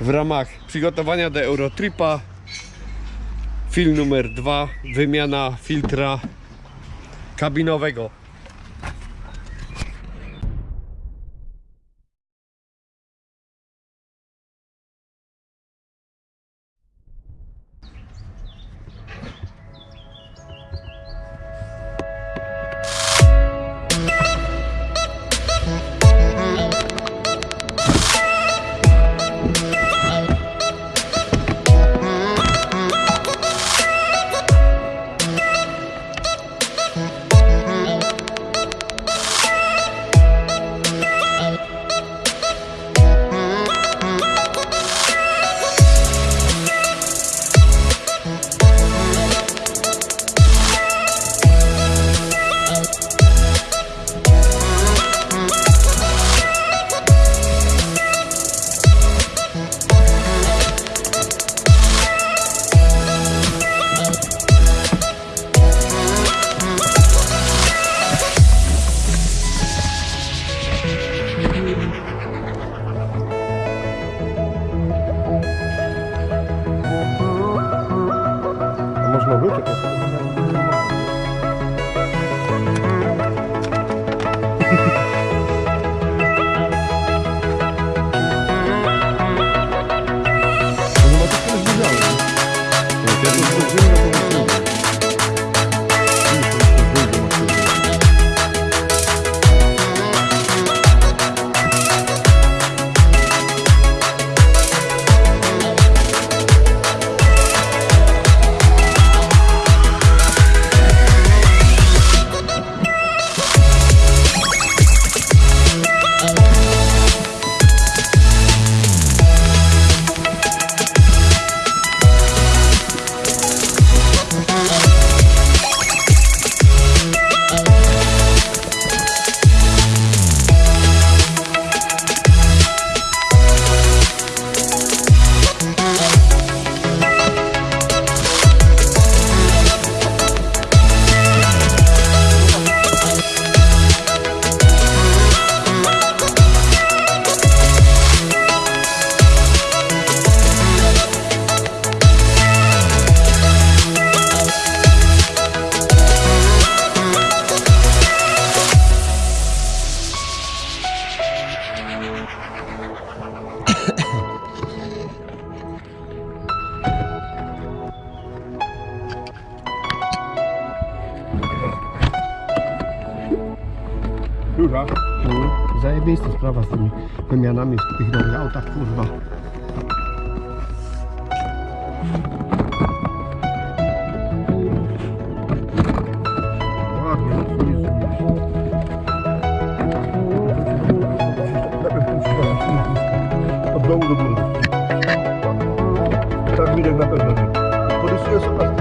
w ramach przygotowania do Eurotripa. Film numer dwa wymiana filtra kabinowego Não viu, Tito? Duża. Mm, Zajebista sprawa z tymi wymianami w tych nowych autach, kurwa. No od dołu do góry. Tak widać na pewno. Porysuję sobie